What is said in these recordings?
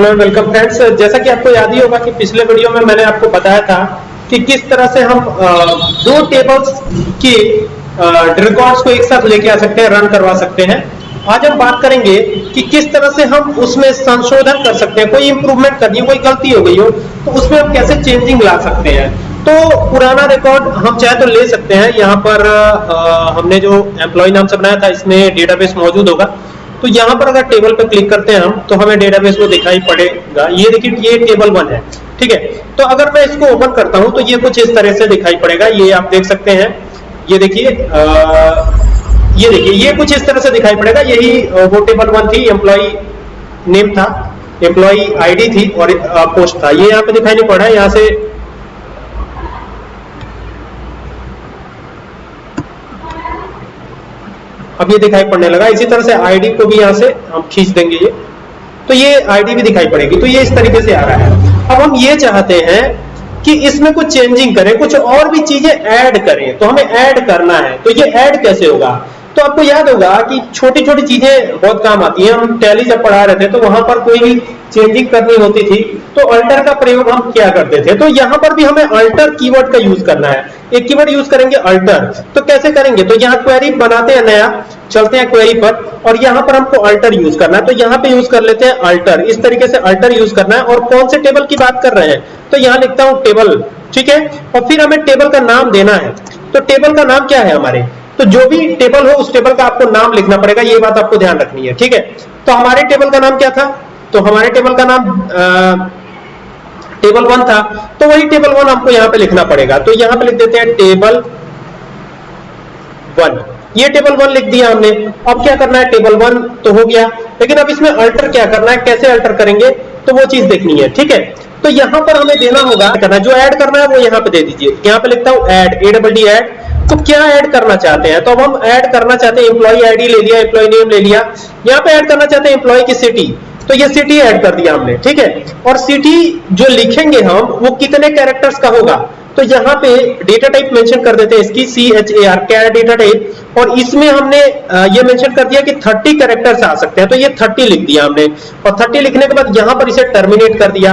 Hello welcome friends जैसा कि आपको याद ही होगा कि पिछले वीडियो में मैंने आपको बताया था कि किस तरह से हम दो टेबल्स की रिकॉर्ड्स को एक साथ लेके आ सकते हैं रन करवा सकते हैं। आज हम बात करेंगे कि किस तरह से हम उसमें संशोधन कर सकते हैं। कोई इंप्रूवमेंट करनी हो कोई गलती हो गई हो तो उसमें हम कैसे चेंजिंग ला सकते हैं। तो पुराना रिकॉर्ड हम चाहे तो ले सकते हैं। यहाँ पर अ, हमने जो एम्प्लॉय नाम से बनाया था इसमें डेटाबेस मौजूद होगा। तो यहाँ पर अगर टेबल पर क्लिक करते हैं हम तो हमें डेटाबेस वो दिखाई पड़ेगा। ये देखिए, ये टेबल वन है, ठीक है? तो अगर मैं इसको ओपन करता हूँ तो ये कुछ इस तरह से दिखाई पड़ेगा। ये आप देख सकते हैं। ये देखिए ये देखिए, ये कुछ इस तरह से दिखाई पड़ेगा। यही वो टेबल वन थी एम्प्लॉय नेम था एम्प्लॉय आईडी थी और पोस्ट था। ये यहाँ पे दिखाई नहीं पड़ रहा है, यहाँ से अब ये दिखाई पड़ने लगा। इसी तरह से आईडी को भी यहाँ से हम खींच देंगे ये। तो ये आईडी भी दिखाई पड़ेगी। तो ये इस तरीके से आ रहा है। अब हम ये चाहते हैं कि इसमें कुछ चेंजिंग करें, कुछ और भी चीज़ें ऐड करें। तो हमें ऐड करना है। तो ये ऐड कैसे होगा? तो आपको याद होगा कि छोटी छोटी चीज़ें बहुत काम आती हैं। हम टैली जब पढ़ा रहे थे तो वहाँ पर कोई भी चेंजिंग करनी होती थी तो अल्टर का प्रयोग हम क्या करते थे? तो यहाँ पर भी हमें अल्टर कीवर्ड का यूज़ करना है। एक कीवर्ड यूज़ करेंगे अल्टर तो कैसे करेंगे? तो यहाँ क्वेरी बनाते हैं नया, चलते हैं क्वेरी पर, और यहाँ पर हमको अल्टर यूज़ करना है। तो यहाँ पे यूज़ कर लेते हैं अल्टर इस तरीके से अल्टर यूज़ करना है, और कौन से टेबल की बात कर रहे हैं? तो यहाँ लिखता हूँ टेबल ठीक है? और फिर हमें टेबल का नाम देना है। तो टेबल का नाम क्या है हमारे? तो जो भी टेबल हो, उस टेबल का आपको नाम लिखना पड़ेगा, ये बात आपको ध्यान रखनी है, ठीक है? तो हमारे टेबल का नाम क्या था? तो हमारे टेबल का नाम टेबल वन था तो वही टेबल वन आपको यहाँ पे लिखना पड़ेगा। तो यहाँ पे लिख देते हैं टेबल वन ये टेबल वन लिख दिया हमने। अब क्या करना है? टेबल वन तो हो गया। लेकिन अब इसमें अल्टर क्या करना है? कैसे अल्टर करेंगे? तो वो चीज़ देखनी है, ठीक है? तो यहाँ पर हमें देना होगा करना जो ऐड करना है, वो यहाँ पे दे दीजिए। यहाँ पे लिखता हूँ ऐड ए डबल डी तो क्या ऐड करना चाहते हैं? तो अब हम ऐड करना चाहते हैं एम्प्लॉय आईडी ले लिया एम्प्लॉय नेम ले लिया। यहाँ पे ऐड करना चाहते हैं एम्प्लॉय की सिटी तो ये सिटी ऐड कर दिया हमने, ठीक है? और सिटी जो लिखेंगे हम, वो कितने कैरेक्टर्स का होगा? तो यहाँ पे डेटा टाइप मेंशन कर देते हैं इसकी सी एच ए आर क्या डेटा टाइप और इसमें हमने ये मेंशन कर दिया कि 30 कैरेक्टर्स आ सकते हैं। तो ये 30 लिख दिया हमने। और 30 लिखने के बाद यहाँ पर इसे टर्मिनेट कर दिया।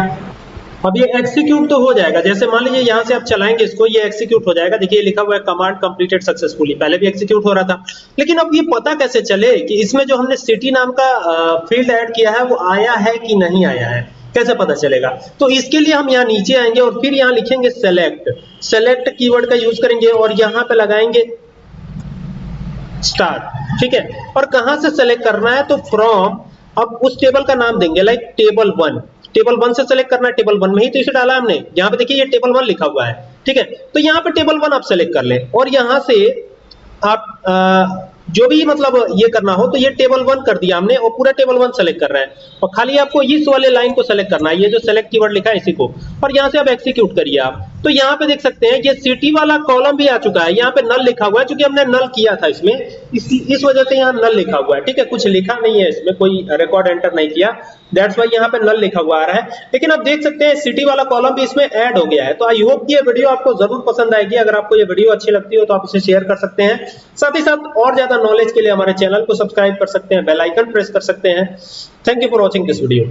अब ये एक्सिक्यूट तो हो जाएगा। जैसे मान लीजिए यहाँ से आप चलाएँगे इसको, ये एग्जीक्यूट हो जाएगा। देखिए लिखा हुआ है कमांड कंप्लीटेड सक्सेसफुली पहले भी एग्जीक्यूट हो रहा था। लेकिन अब ये पता कैसे चले कि इसमें जो हमने सिटी नाम का फ़ील्ड ऐड किया है, वो आया है कि नहीं आया है? कैसे पता चलेगा? तो इसके लिए हम यहाँ नीचे आएँगे और फिर यहाँ लिखेंगे सेलेक्ट सेलेक्ट कीवर्ड का यूज़ करेंगे और यहाँ पे लगाएँगे स्टार ठीक है? और कहाँ से सेलेक्ट करना है? तो फ्रॉम अब उस टेबल का नाम देंगे like table one table one से सेलेक्ट करना है टेबल वन में ही तो इसे डाला हमने। यहाँ पे देखिए ये टेबल वन लिखा हुआ है, ठीक है? तो यहाँ पे टेबल वन आप सेलेक्ट कर लें और यहाँ से आप जो भी मतलब ये करना हो तो ये टेबल वन कर दिया हमने और पूरा टेबल वन सेलेक्ट कर रहा है। और खाली आपको इस वाले लाइन को सेलेक्ट करना है, ये जो सेलेक्ट कीवर्ड लिखा है इसी को। और यहाँ से आप एक्सिक्यूट करिए आप। तो यहाँ पे देख सकते हैं, ये सिटी वाला कॉलम भी आ चुका है। यहाँ पे नल लिखा हुआ है क्योंकि हमने नल किया था इसमें। इस इस वजह से यहाँ नल लिखा हुआ है, ठीक है? कुछ लिखा नहीं है इसमें, कोई रिकॉर्ड एंटर नहीं किया। दैट्स वाई यहाँ पे नल लिखा हुआ आ रहा है। लेकिन आप देख सकते हैं सिटी वाला कॉलम भी इसमें ऐड हो गया है। तो आई होप ये वीडियो आपको ज़रूर पसंद आएगी। अगर आपको ये वीडियो अच्छी लगती हो तो आप इसे शेयर कर सकते हैं। साथ ही साथ और ज़्यादा नॉलेज के लिए हमारे चैनल को सब्सक्राइब कर सकते हैं बेल आइकन प्रेस कर सकते हैं। Thank you for watching this video